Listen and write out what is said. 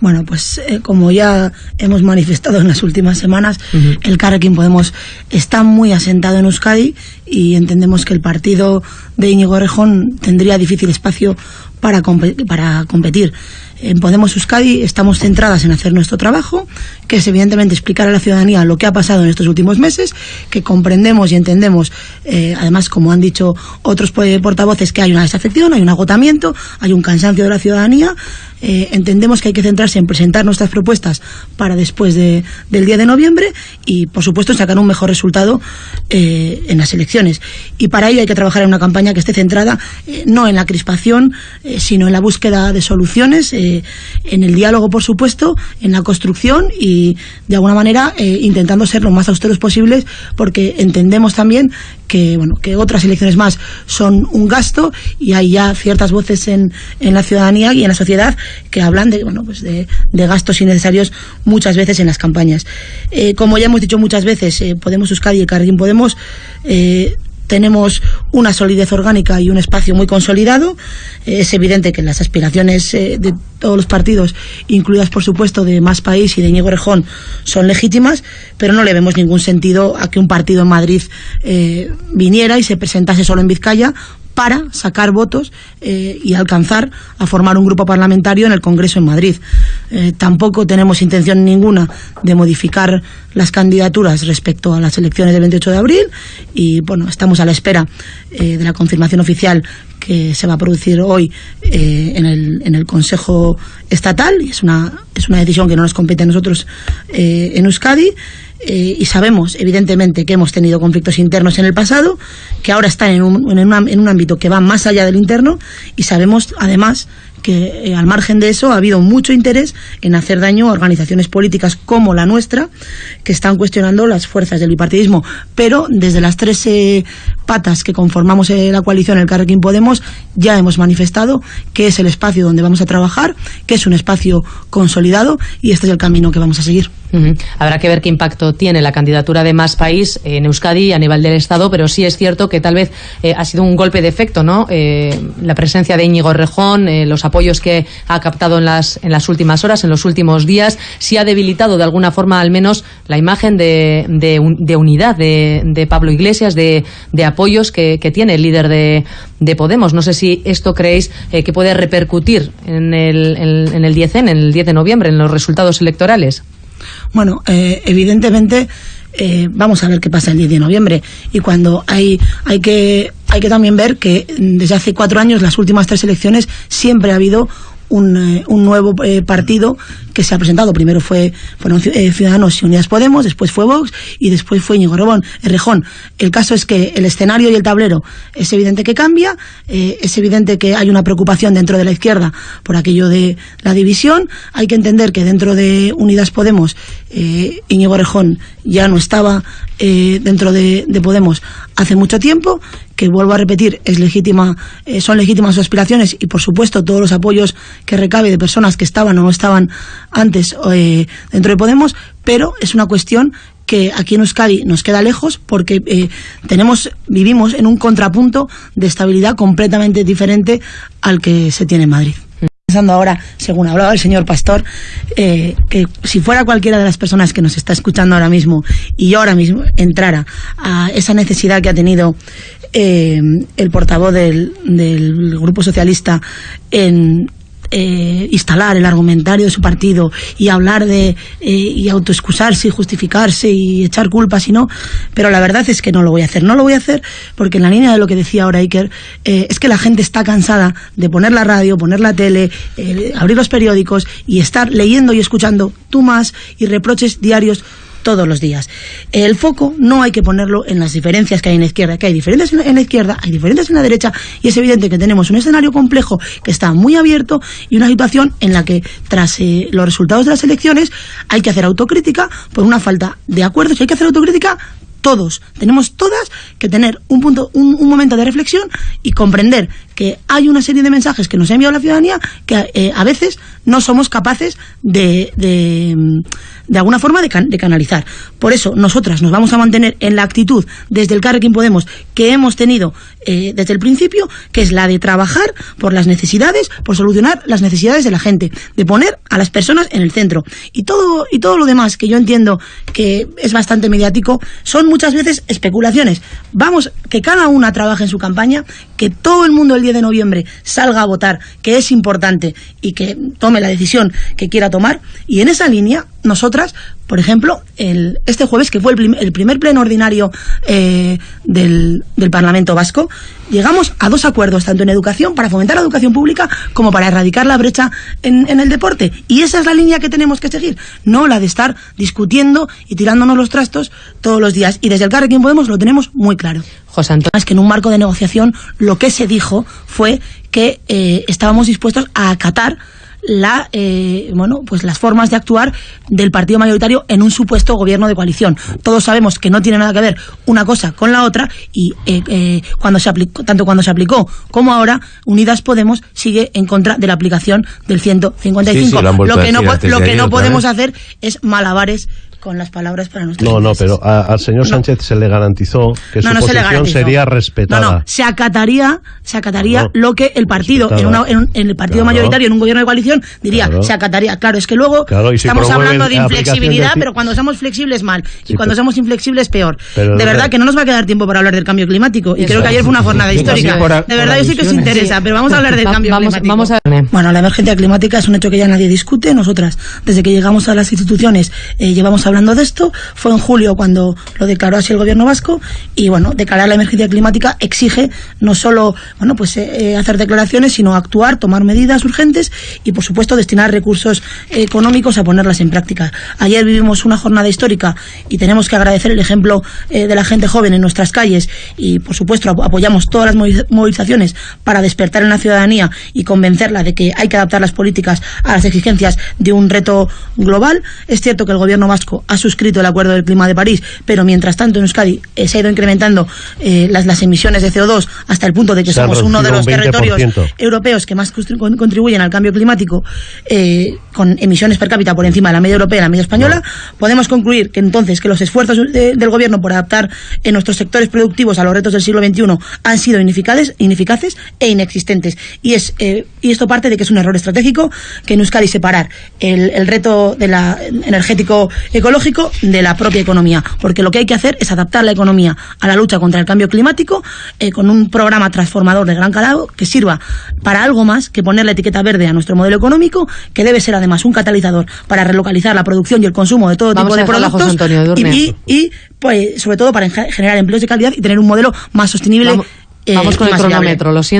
Bueno, pues eh, como ya hemos manifestado en las últimas semanas, el Carrequín Podemos está muy asentado en Euskadi y entendemos que el partido de Íñigo Rejón tendría difícil espacio para, para competir. En Podemos Euskadi estamos centradas en hacer nuestro trabajo, que es evidentemente explicar a la ciudadanía lo que ha pasado en estos últimos meses, que comprendemos y entendemos, eh, además, como han dicho otros portavoces, que hay una desafección, hay un agotamiento, hay un cansancio de la ciudadanía. Eh, entendemos que hay que centrarse en presentar nuestras propuestas para después del día de noviembre y, por supuesto, sacar un mejor resultado eh, en las elecciones. Y para ello hay que trabajar en una campaña que esté centrada no en la crispación, sino en la búsqueda de soluciones en el diálogo, por supuesto, en la construcción y, de alguna manera, eh, intentando ser lo más austeros posibles, porque entendemos también que, bueno, que otras elecciones más son un gasto y hay ya ciertas voces en, en la ciudadanía y en la sociedad que hablan de, bueno, pues de, gastos innecesarios muchas veces en las campañas. Eh, como ya hemos dicho muchas veces, eh, Podemos Euskadi y Carguín Podemos tenemos una solidez orgánica y un espacio muy consolidado. Es evidente que las aspiraciones eh, de todos los partidos, incluidas por supuesto de Más País y de Íñigo Rejón, son legítimas, pero no le vemos ningún sentido a que un partido en Madrid eh, viniera y se presentase solo en Vizcaya para sacar votos eh, y alcanzar a formar un grupo parlamentario en el Congreso en Madrid. Eh, tampoco tenemos intención ninguna de modificar las candidaturas respecto a las elecciones del 28 de abril y bueno, estamos a la espera eh, de la confirmación oficial que se va a producir hoy en, el, en el Consejo Estatal y es una, es una decisión que no nos compete a nosotros en Euskadi. Eh, y sabemos, evidentemente, que hemos tenido conflictos internos en el pasado, que ahora están en un, en un ámbito que va más allá del interno, y sabemos, además, que eh, al margen de eso ha habido mucho interés en hacer daño a organizaciones políticas como la nuestra, que están cuestionando las fuerzas del bipartidismo. Pero desde las tres eh, patas que conformamos la coalición, el Carrequín Podemos, ya hemos manifestado que es el espacio donde vamos a trabajar, que es un espacio consolidado y este es el camino que vamos a seguir. Habrá que ver qué impacto tiene la candidatura de Más País en Euskadi a nivel del Estado, pero sí es cierto que tal vez eh, ha sido un golpe de efecto, ¿no? Eh, la presencia de Íñigo Rejón, eh, los apoyos que ha captado en las, en las últimas horas, en los últimos días, sí ha debilitado de alguna forma al menos la imagen de, de, unidad de, Pablo Iglesias, de, apoyos que, tiene el líder de, Podemos. No sé si esto creéis que puede repercutir en el, en el 10 en el 10 de noviembre, en los resultados electorales. Bueno, eh, evidentemente eh, vamos a ver qué pasa el 10 de noviembre. Y cuando hay hay que hay que también ver que desde hace cuatro años las últimas tres elecciones siempre ha habido un, eh, un nuevo eh, partido que se ha presentado. Primero fue fueron eh, Ciudadanos y Unidas Podemos, después fue Vox y después fue Íñigo Robón, Rejón. El caso es que el escenario y el tablero es evidente que cambia, es evidente que hay una preocupación dentro de la izquierda por aquello de la división. Hay que entender que dentro de Unidas Podemos Íñigo Rejón ya no estaba dentro de, de Podemos hace mucho tiempo que vuelvo a repetir, es legítima, eh, son legítimas sus aspiraciones y por supuesto todos los apoyos que recabe de personas que estaban o no estaban antes eh, dentro de Podemos, pero es una cuestión que aquí en Euskadi nos queda lejos porque eh, tenemos vivimos en un contrapunto de estabilidad completamente diferente al que se tiene en Madrid. Pensando ahora, según hablaba el señor Pastor, eh, que si fuera cualquiera de las personas que nos está escuchando ahora mismo y yo ahora mismo entrara a esa necesidad que ha tenido eh, el portavoz del, Grupo Socialista en eh, instalar el argumentario de su partido y hablar de eh, y autoexcusarse y justificarse y echar culpas y no, pero la verdad es que no lo voy a hacer. No lo voy a hacer porque en la línea de lo que decía ahora Iker, eh, es que la gente está cansada de poner la radio, poner la tele, eh, abrir los periódicos y estar leyendo y escuchando tú y reproches diarios todos los días. El foco no hay que ponerlo en las diferencias que hay en la izquierda, que hay diferencias en la izquierda, hay diferencias en la derecha, y es evidente que tenemos un escenario complejo que está muy abierto y una situación en la que, tras eh, los resultados de las elecciones, hay que hacer autocrítica por una falta de acuerdos, hay que hacer autocrítica todos, tenemos todas que tener un punto, un momento de reflexión y comprender hay una serie de mensajes que nos ha enviado la ciudadanía que eh, a veces no somos capaces de, de, alguna forma de, can, de, canalizar. Por eso nosotras nos vamos a mantener en la actitud desde el Carrequín Podemos que hemos tenido eh, desde el principio, que es la de trabajar por las necesidades, por solucionar las necesidades de la gente, de poner a las personas en el centro. Y todo, y todo lo demás que yo entiendo que es bastante mediático son muchas veces especulaciones. Vamos, que cada una trabaje en su campaña, que todo el mundo el 10 de noviembre salga a votar, que es importante y que tome la decisión que quiera tomar. Y en esa línea, nosotras, por ejemplo, el, este jueves, que fue el, prim, el primer pleno ordinario eh, del, del, Parlamento Vasco, llegamos a dos acuerdos, tanto en educación, para fomentar la educación pública, como para erradicar la brecha en, en el deporte. Y esa es la línea que tenemos que seguir, no la de estar discutiendo y tirándonos los trastos todos los días. Y desde el Carrequín Podemos lo tenemos muy claro. José Antonio. Es que en un marco de negociación lo que se dijo fue que eh, estábamos dispuestos a acatar la eh, bueno pues las formas de actuar del partido mayoritario en un supuesto gobierno de coalición. Todos sabemos que no tiene nada que ver una cosa con la otra y eh, eh, cuando se aplicó tanto cuando se aplicó como ahora Unidas Podemos sigue en contra de la aplicación del 155 sí, sí, lo, lo, que no lo que no podemos hacer es malabares con las palabras para nuestros No, no, pero a, al señor Sánchez no. se le garantizó que no, su no posición se sería respetada. No, no, se acataría, se acataría lo que el partido, en, una, en, en, el partido claro. mayoritario, en un gobierno de coalición, diría, claro. se acataría. Claro, es que luego si estamos hablando de inflexibilidad, de... pero cuando somos flexibles mal, sí, y cuando pero... somos inflexibles peor. Pero de verdad que no nos va a quedar tiempo para hablar del cambio climático, y creo que ayer fue una jornada histórica. de verdad, yo sé que os interesa, pero vamos a hablar del cambio vamos, climático. Vamos a... Bueno, la emergencia climática es un hecho que ya nadie discute. Nosotras, desde que llegamos a las instituciones, eh, llevamos hablando de esto fue en julio cuando lo declaró así el gobierno vasco y bueno, declarar la emergencia climática exige no solo bueno, pues eh, hacer declaraciones, sino actuar, tomar medidas urgentes y por supuesto destinar recursos eh, económicos a ponerlas en práctica. Ayer vivimos una jornada histórica y tenemos que agradecer el ejemplo eh, de la gente joven en nuestras calles y por supuesto apoyamos todas las movilizaciones para despertar en la ciudadanía y convencerla de que hay que adaptar las políticas a las exigencias de un reto global. Es cierto que el gobierno vasco ha suscrito el acuerdo del clima de París, pero mientras tanto en Euskadi eh, se ha ido incrementando eh, las, las, emisiones de CO2 hasta el punto de que somos uno de los territorios europeos que más contribuyen al cambio climático eh, con emisiones per cápita por encima de la media europea y la media española, no. podemos concluir que entonces que los esfuerzos de, del gobierno por adaptar en nuestros sectores productivos a los retos del siglo XXI han sido ineficaces, ineficaces e inexistentes. Y, es, eh, y esto parte de que es un error estratégico que en Euskadi separar el, el reto de la energético ecológico de la propia economía, porque lo que hay que hacer es adaptar la economía a la lucha contra el cambio climático eh, con un programa transformador de gran calado que sirva para algo más que poner la etiqueta verde a nuestro modelo económico, que debe ser además un catalizador para relocalizar la producción y el consumo de todo Vamos tipo de productos Antonio, y, y, y, pues sobre todo para generar empleos de calidad y tener un modelo más sostenible. Vamos, eh, vamos con el cronómetro, lo siento.